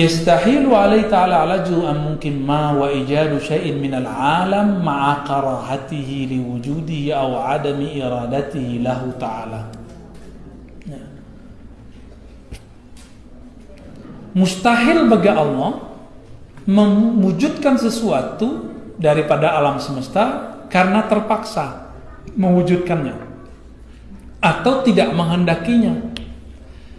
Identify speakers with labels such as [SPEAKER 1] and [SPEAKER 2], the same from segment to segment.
[SPEAKER 1] يستحيل عليه تعالى علاجه أن ممكن ما وإيجاد شيء من العالم مع كراهته لوجوده أو عدم إرادته له تعالى Mustahil bagi Allah mewujudkan sesuatu daripada alam semesta karena terpaksa mewujudkannya atau tidak menghendakinya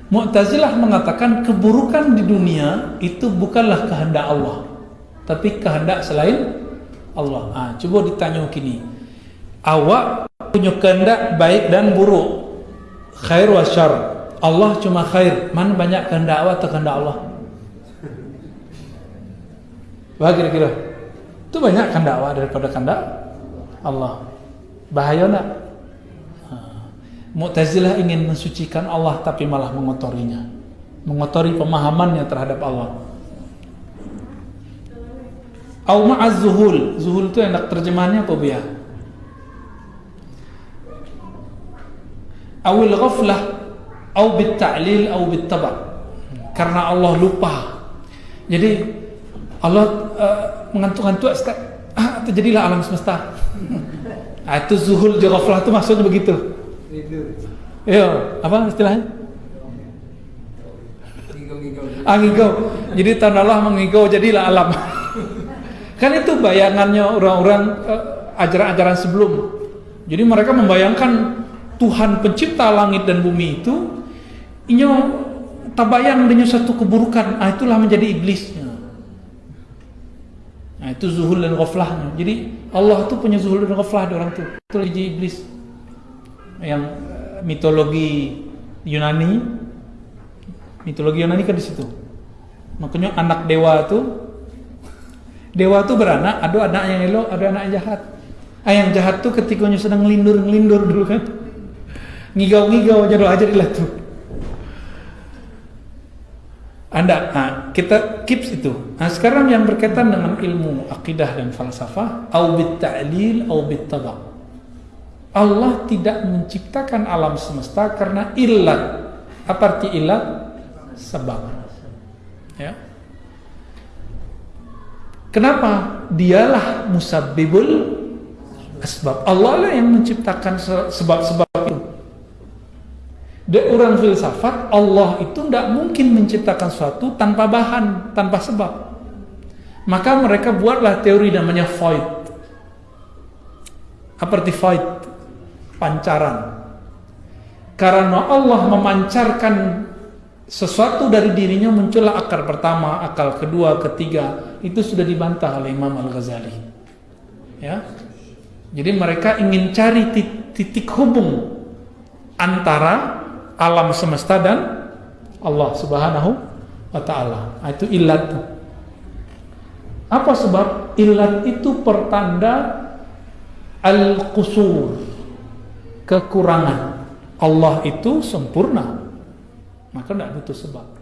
[SPEAKER 1] Mu'tazilah mengatakan keburukan di dunia itu bukanlah kehendak Allah, tapi kehendak selain Allah. Ah, coba ditanya gini. Awak punya kehendak baik dan buruk. Khair wa syar. Allah cuma khair. Mana banyak kehendak awak atau kehendak Allah? Wah kira-kira. Itu banyak kehendak awak daripada kehendak Allah. Bahaya nak? Mu'tazilah ingin mensucikan Allah tapi malah mengotorinya. Mengotori pemahamannya terhadap Allah. Au ma'az zuhul. Zuhul itu enak terjemahannya apa biar? Awil ghaflah au bit ta'lil au bit taba. Karena Allah lupa. Jadi Allah uh, mengantuk-antuk ah, terjadilah alam semesta. Ah, itu zuhul ghaflah itu maksudnya begitu. Iya, apa istilahnya? Angigau. Jadi tahun Allah mengigau jadilah alam. kan itu bayangannya orang-orang uh, ajaran-ajaran sebelum. Jadi mereka membayangkan Tuhan pencipta langit dan bumi itu inyo tabayang dengan satu keburukan. Ah, itulah menjadi iblisnya. Nah, itu zuhul dan ghaflahnya. Jadi Allah itu punya zuhul dan ghaflah di orang itu. Itu jadi iblis yang eh, mitologi Yunani. Mitologi Yunani kan di situ. Makanya anak dewa itu dewa itu beranak ada anak yang elok ada anak yang jahat. Ah yang jahat tuh ketika sedang ngelindur ngelindur dulu kan. Ngigau ngigau aja aja lah tuh. Anda, nah, kita keeps itu. Nah, sekarang yang berkaitan dengan ilmu akidah dan falsafah, au bit ta'lil au bit. Allah tidak menciptakan alam semesta karena ilat. Apa arti ilat? Sebab. Ya. Kenapa? Dialah musabbibul asbab. Allah lah yang menciptakan sebab-sebab itu. Dari orang filsafat, Allah itu tidak mungkin menciptakan sesuatu tanpa bahan, tanpa sebab. Maka mereka buatlah teori namanya void. Apa arti void? Pancaran. Karena Allah memancarkan sesuatu dari dirinya muncullah akar pertama, akal kedua, ketiga. Itu sudah dibantah oleh Imam Al-Ghazali. Ya. Jadi mereka ingin cari titik hubung antara alam semesta dan Allah Subhanahu wa taala. Nah, itu ilat. Apa sebab ilat itu pertanda al-qusur kekurangan. Allah itu sempurna. Maka tidak butuh sebab.